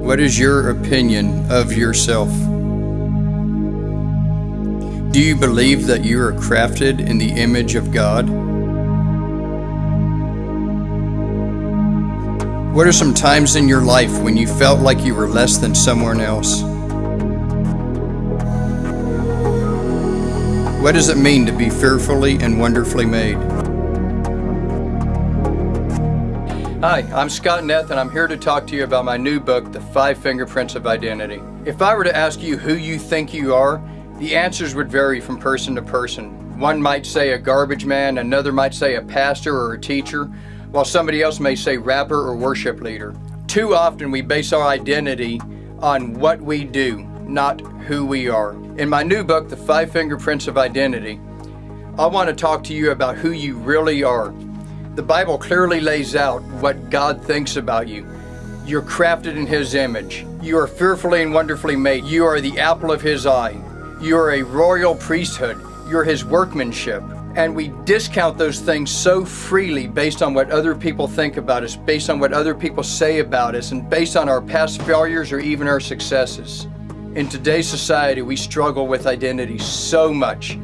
What is your opinion of yourself? Do you believe that you are crafted in the image of God? What are some times in your life when you felt like you were less than someone else? What does it mean to be fearfully and wonderfully made? Hi, I'm Scott Neth and I'm here to talk to you about my new book, The Five Fingerprints of Identity. If I were to ask you who you think you are, the answers would vary from person to person. One might say a garbage man, another might say a pastor or a teacher, while somebody else may say rapper or worship leader. Too often we base our identity on what we do, not who we are. In my new book, The Five Fingerprints of Identity, I want to talk to you about who you really are. The Bible clearly lays out what God thinks about you. You're crafted in His image. You are fearfully and wonderfully made. You are the apple of His eye. You are a royal priesthood. You're His workmanship. And we discount those things so freely based on what other people think about us, based on what other people say about us, and based on our past failures or even our successes. In today's society, we struggle with identity so much.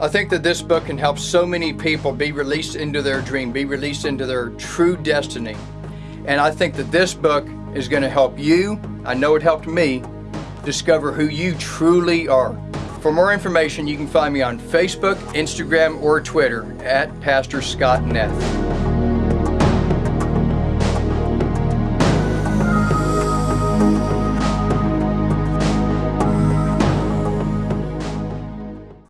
I think that this book can help so many people be released into their dream, be released into their true destiny. And I think that this book is going to help you, I know it helped me, discover who you truly are. For more information, you can find me on Facebook, Instagram, or Twitter at Pastor Scott Neth.